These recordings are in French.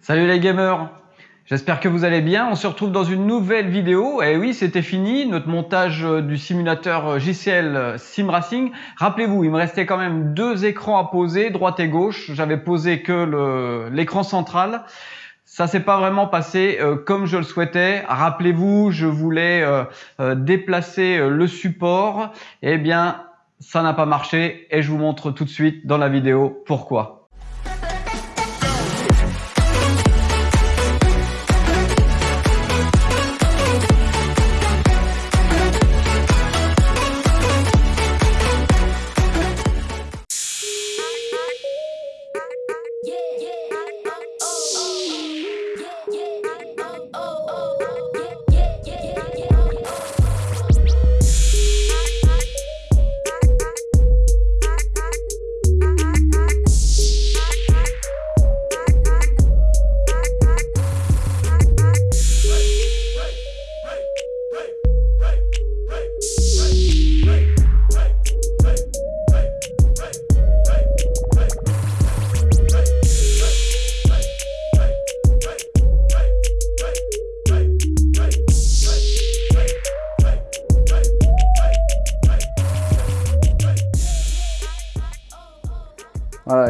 Salut les gamers J'espère que vous allez bien. On se retrouve dans une nouvelle vidéo. Et oui, c'était fini, notre montage euh, du simulateur euh, JCL euh, Sim Racing. Rappelez-vous, il me restait quand même deux écrans à poser, droite et gauche. J'avais posé que l'écran central. Ça s'est pas vraiment passé comme je le souhaitais. Rappelez-vous, je voulais déplacer le support. Eh bien, ça n'a pas marché et je vous montre tout de suite dans la vidéo pourquoi.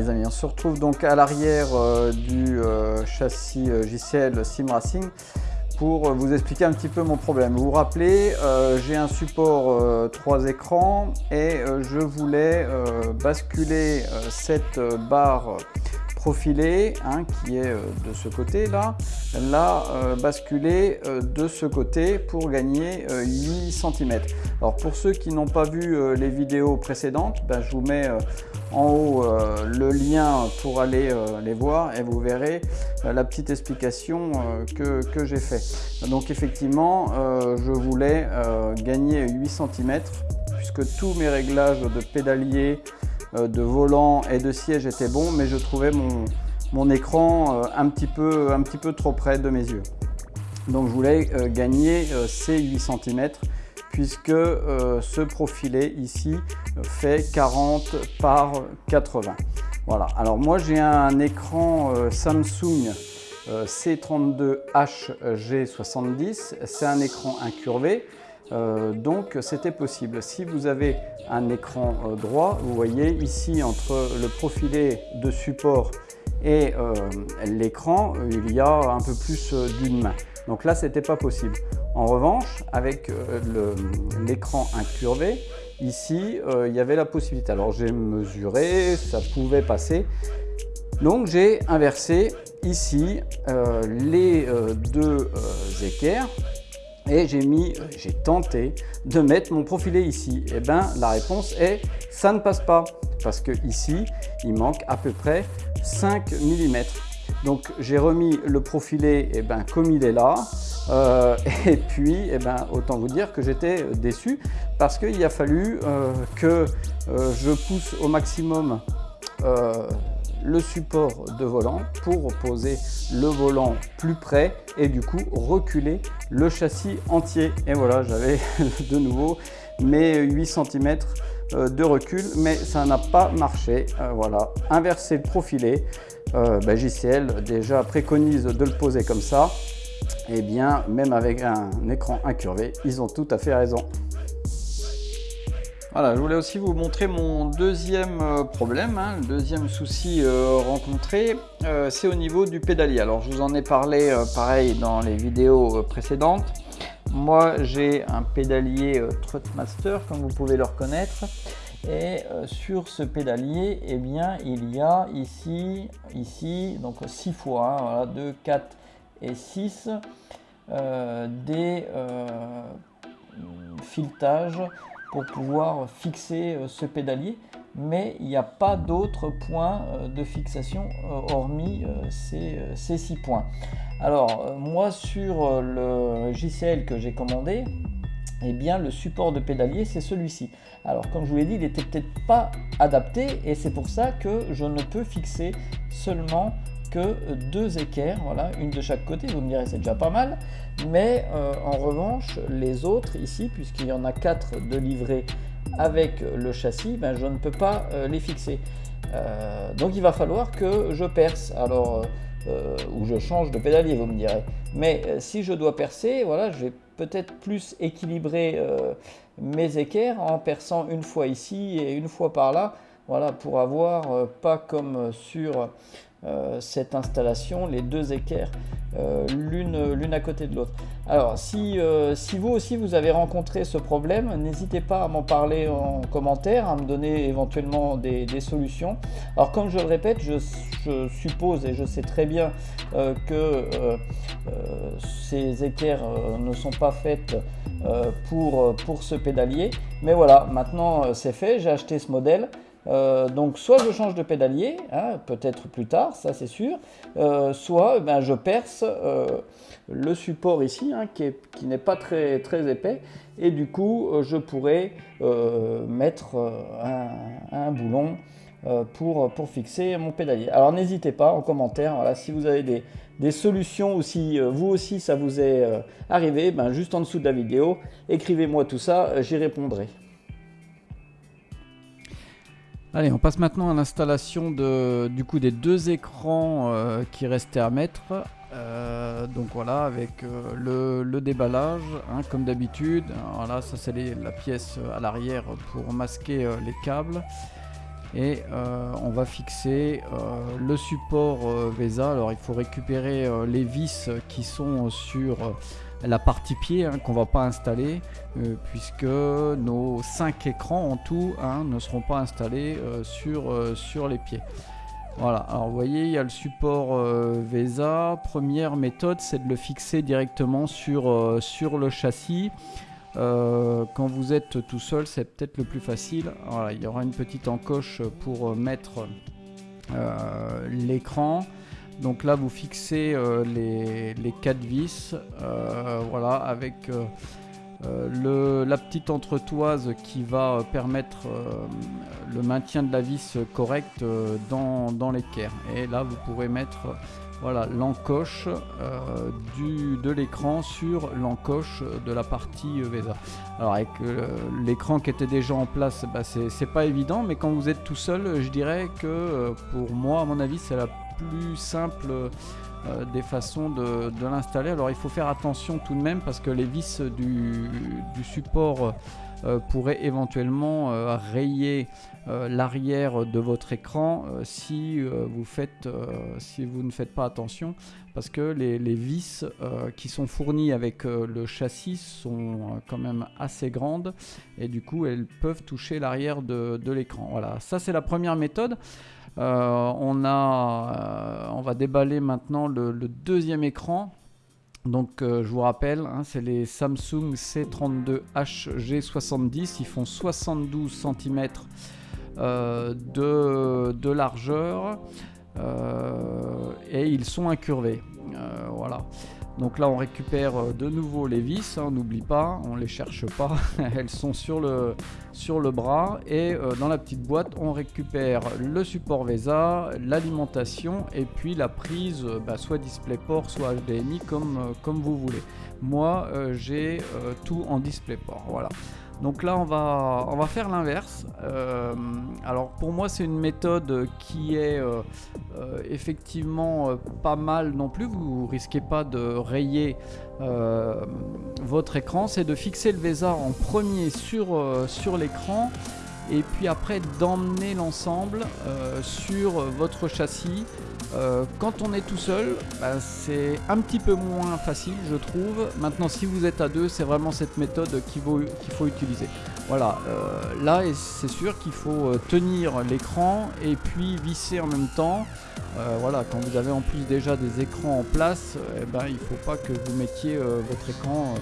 Les amis, on se retrouve donc à l'arrière euh, du euh, châssis euh, JCL Sim Racing pour vous expliquer un petit peu mon problème. Vous vous rappelez, j'ai un support 3 écrans et je voulais basculer cette barre profilée hein, qui est de ce côté là, la basculer de ce côté pour gagner 8 cm. Alors pour ceux qui n'ont pas vu les vidéos précédentes, ben, je vous mets en haut euh, le lien pour aller euh, les voir et vous verrez euh, la petite explication que, que j'ai fait. Donc effectivement, je voulais gagner 8 cm puisque tous mes réglages de pédalier, de volant et de siège étaient bons, mais je trouvais mon, mon écran un, petit peu, un petit peu trop près de mes yeux. Donc je voulais gagner ces 8 cm puisque euh, ce profilé ici fait 40 par 80. Voilà, alors moi j'ai un écran euh, Samsung euh, C32HG70, c'est un écran incurvé, donc c'était possible. Si vous avez un écran droit, vous voyez ici entre le profilé de support et l'écran, il y a un peu plus d'une main. Donc là, c'était pas possible. En revanche, avec euh, l'écran incurvé, ici, euh, il y avait la possibilité. Alors j'ai mesuré, ça pouvait passer. Donc j'ai inversé ici euh, les deux équerres et j'ai mis, j'ai tenté de mettre mon profilé ici. Et eh bien la réponse est ça ne passe pas parce que ici il manque à peu près 5 mm. Donc j'ai remis le profilé eh ben, comme il est là. Euh, et puis, eh ben, autant vous dire que j'étais déçu parce qu'il a fallu euh, que euh, je pousse au maximum le support de volant pour poser le volant plus près et du coup reculer le châssis entier. Et voilà, j'avais de nouveau mes 8 cm de recul, mais ça n'a pas marché. voilà, inverser le profilé. Ben, JCL déjà préconise de le poser comme ça eh bien, même avec un écran incurvé, ils ont tout à fait raison. Voilà, je voulais aussi vous montrer mon deuxième euh, problème, hein, le deuxième souci euh, rencontré, euh, c'est au niveau du pédalier. Alors, je vous en ai parlé pareil dans les vidéos précédentes. Moi, j'ai un pédalier Trotmaster, comme vous pouvez le reconnaître. Et sur ce pédalier, eh bien, il y a ici, ici, donc 6 fois, hein, voilà, 2, 4, et 6 euh, des filetages pour pouvoir fixer euh, ce pédalier mais il n'y a pas d'autres points de fixation hormis ces, ces, six points. Alors moi sur le JCL que j'ai commandé, eh bien le support de pédalier c'est celui-ci. Alors comme je vous l'ai dit, il n'était peut-être pas adapté et c'est pour ça que je ne peux fixer seulement que deux équerres, voilà, une de chaque côté, vous me direz c'est déjà pas mal, mais euh, en revanche les autres ici, puisqu'il y en a quatre de livrés avec le châssis, ben, je ne peux pas euh, les fixer. Euh, donc il va falloir que je perce. Alors ou je change de pédalier, vous me direz. Mais si je dois percer, voilà, je vais peut-être plus équilibrer mes équerres en perçant une fois ici et une fois par là, voilà, pour avoir pas comme sur cette installation, les deux équerres, euh, l'une à côté de l'autre. Alors, si, euh, si, vous aussi vous avez rencontré ce problème, n'hésitez pas à m'en parler en commentaire, à me donner éventuellement des, solutions. Alors, comme je le répète, je, suppose et je sais très bien que ces équerres ne sont pas faites pour, pour ce pédalier. Mais voilà, maintenant c'est fait, j'ai acheté ce modèle. Euh, donc soit je change de pédalier, hein, peut-être plus tard, ça c'est sûr, euh, soit eh ben, je perce euh, le support ici, hein, qui n'est pas très, très épais, et du coup je pourrais mettre un, boulon pour, fixer mon pédalier. Alors n'hésitez pas en commentaire, voilà, si vous avez des, solutions ou si vous aussi ça vous est arrivé, ben, juste en dessous de la vidéo, écrivez-moi tout ça, j'y répondrai. Allez, on passe maintenant à l'installation du coup des deux écrans euh, qui restaient à mettre. Euh, donc voilà, avec euh, le, déballage, hein, comme d'habitude. Voilà, ça c'est la pièce à l'arrière pour masquer les câbles. Et on va fixer le support VESA. Alors il faut récupérer les vis qui sont sur la partie pied hein, qu'on va pas installer euh, puisque nos 5 écrans en tout hein, ne seront pas installés euh, sur, euh, sur les pieds. Voilà, alors vous voyez, il y a le support VESA. Première méthode, c'est de le fixer directement sur, sur le châssis. quand vous êtes tout seul, c'est peut-être le plus facile. Voilà, il y aura une petite encoche pour mettre l'écran. Donc là, vous fixez euh, les, les 4 vis, euh, voilà, avec euh, la petite entretoise qui va permettre le maintien de la vis correcte dans, dans l'équerre. Et là, vous pourrez mettre voilà l'encoche de l'écran sur l'encoche de la partie VESA. Alors avec l'écran qui était déjà en place, bah, c'est pas évident, mais quand vous êtes tout seul, je dirais que pour moi, à mon avis, c'est la plus simple euh, des façons de, l'installer. Alors il faut faire attention tout de même parce que les vis du, support euh, pourraient éventuellement euh, rayer l'arrière de votre écran si, vous faites, si vous ne faites pas attention parce que les, vis qui sont fournies avec le châssis sont quand même assez grandes et du coup elles peuvent toucher l'arrière de, de l'écran. Voilà, ça c'est la première méthode. Euh, euh, on va déballer maintenant le, deuxième écran. Donc euh, je vous rappelle, hein, c'est les Samsung C32HG70. Ils font 72 cm de, de, largeur et ils sont incurvés. voilà. Donc là on récupère euh, de nouveau les vis, hein, n'oublie pas, on les cherche pas, elles sont sur le, bras et euh, dans la petite boîte on récupère le support VESA, l'alimentation et puis la prise euh, bah, soit DisplayPort soit HDMI comme vous voulez. Moi j'ai tout en DisplayPort, voilà. Donc là, on va, on va faire l'inverse. Euh, alors pour moi, c'est une méthode qui est euh, euh, effectivement pas mal non plus. Vous risquez pas de rayer votre écran. C'est de fixer le VESA en premier sur, sur l'écran et puis après d'emmener l'ensemble sur votre châssis euh, quand on est tout seul, bah, c'est un petit peu moins facile, je trouve. Maintenant, si vous êtes à deux, c'est vraiment cette méthode qu'il faut, utiliser. Voilà, euh, là, c'est sûr qu'il faut euh, tenir l'écran et puis visser en même temps. voilà, quand vous avez en plus déjà des écrans en place, eh ben, il ne faut pas que vous mettiez votre écran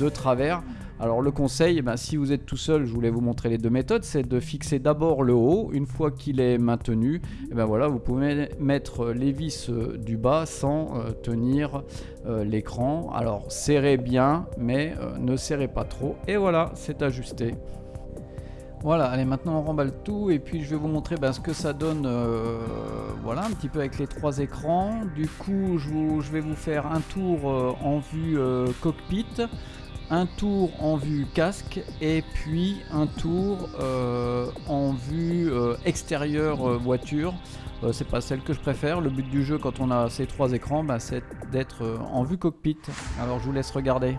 de travers. Alors le conseil, ben, si vous êtes tout seul, je voulais vous montrer les deux méthodes, c'est de fixer d'abord le haut, une fois qu'il est maintenu, eh ben voilà, vous pouvez mettre les vis euh, du bas sans euh, tenir euh, l'écran. Alors serrez bien, mais ne serrez pas trop, et voilà, c'est ajusté. Voilà, allez maintenant on remballe tout et puis je vais vous montrer ben, ce que ça donne voilà un petit peu avec les trois écrans. Du coup je vais vous faire un tour en vue cockpit. Un tour en vue casque et puis un tour euh, en vue euh, extérieure euh, voiture. c'est pas celle que je préfère. Le but du jeu quand on a ces trois écrans, bah, c'est d'être en vue cockpit. Alors je vous laisse regarder.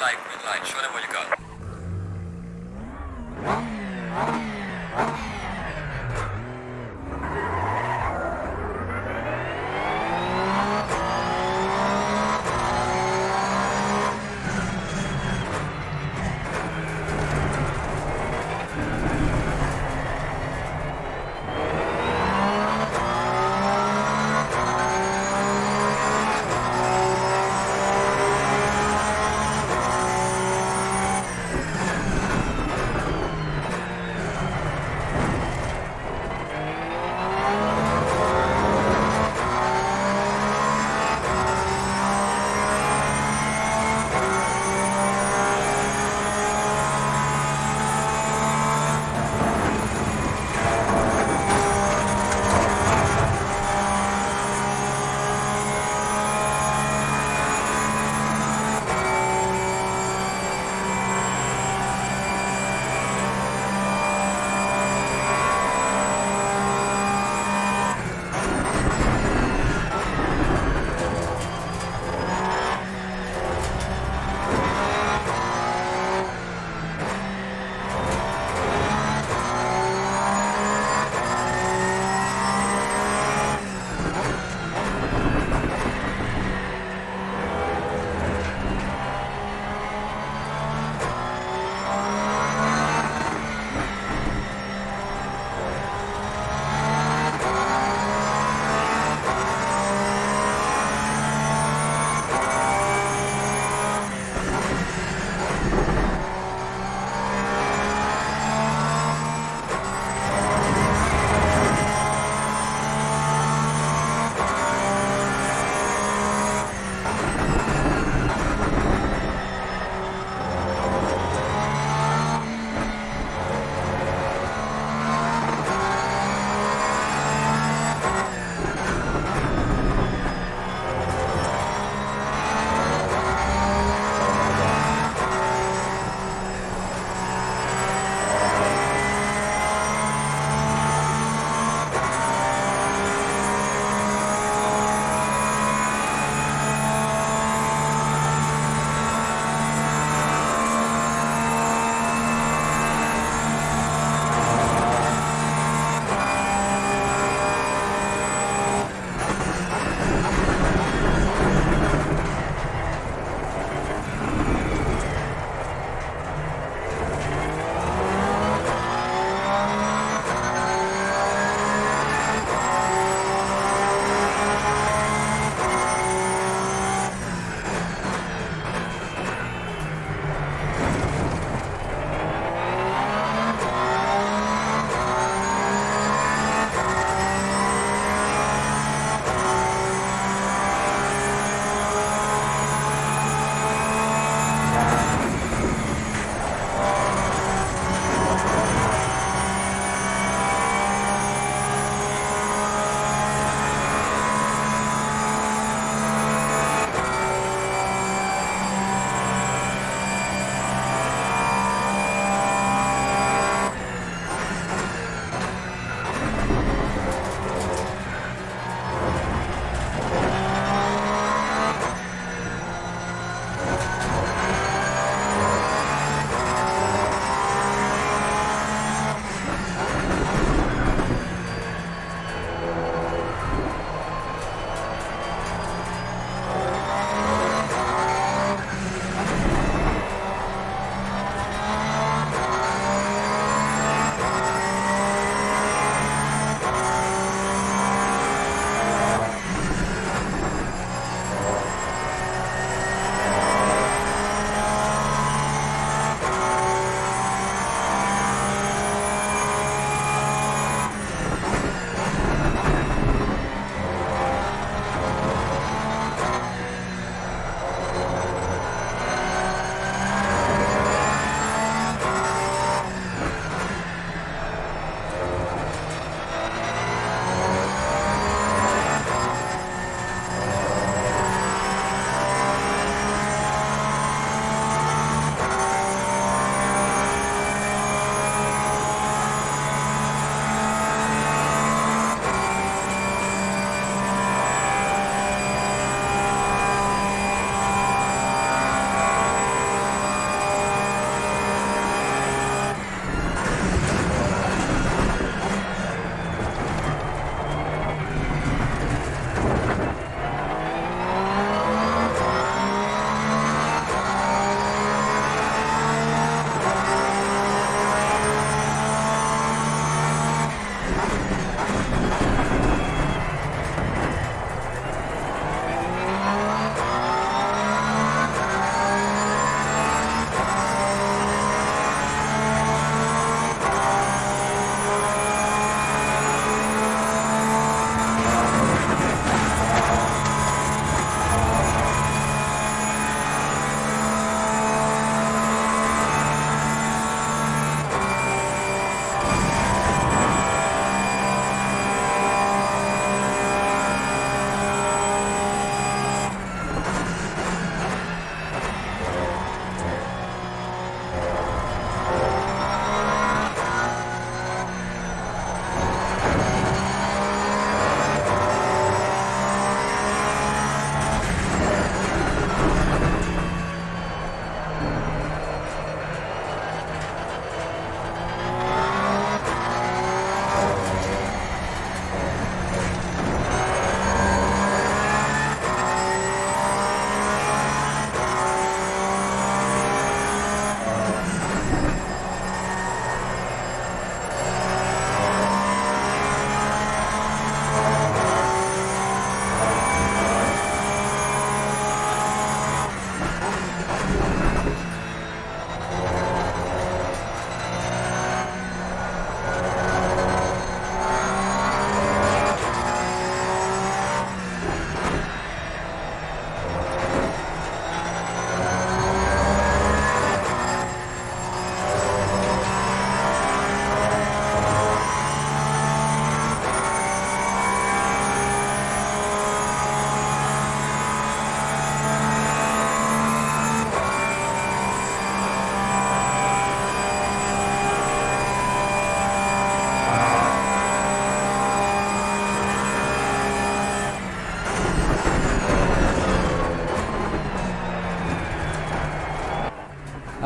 Light, green light. Show them what you got.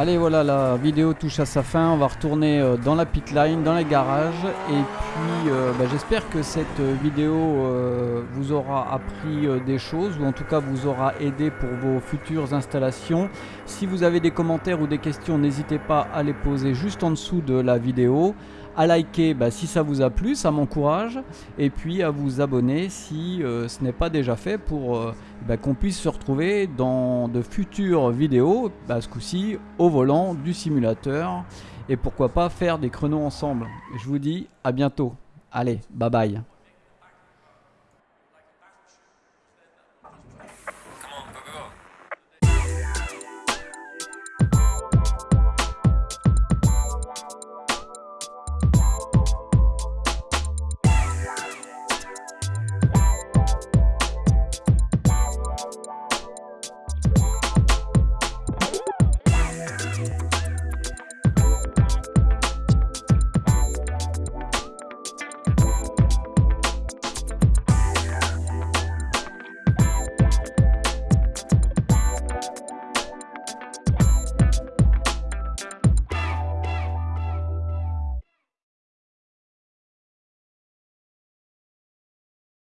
Allez voilà, la vidéo touche à sa fin. On va retourner euh, dans la pitline, dans les garages. Et puis euh, bah, j'espère que cette vidéo euh, vous aura appris des choses ou en tout cas vous aura aidé pour vos futures installations. Si vous avez des commentaires ou des questions, n'hésitez pas à les poser juste en dessous de la vidéo à liker bah, si ça vous a plu, ça m'encourage, et puis à vous abonner si euh, ce n'est pas déjà fait pour euh, bah, qu'on puisse se retrouver dans de futures vidéos, bah, ce coup-ci au volant du simulateur, et pourquoi pas faire des créneaux ensemble. Je vous dis à bientôt. Allez, bye bye.